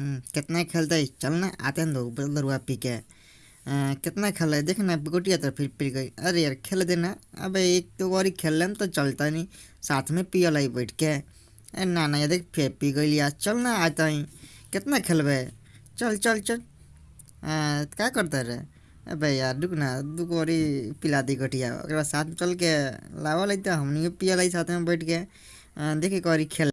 हम्म, कितना खेलते है? चल ना आते हैं दो दरुआ पी के। कितना खेल है? देखना गोटिया तो फिर पी गई। अरे यार, खेल देना। अब एक दो बारी खेल लें तो चलता नहीं। साथ में पियल आई बैठ के। अरे ना ना यार देख, फिर पी गई यार चल ना आता ही कितना खेलबे चल चल चल। क्या करते रे अबे यार, रुक ना दू बारी पिला दी गोटिया। साथ में चल के लावा लेते हम हमनी पियल आई साथ में बैठ के। देखे एक बारी खेल।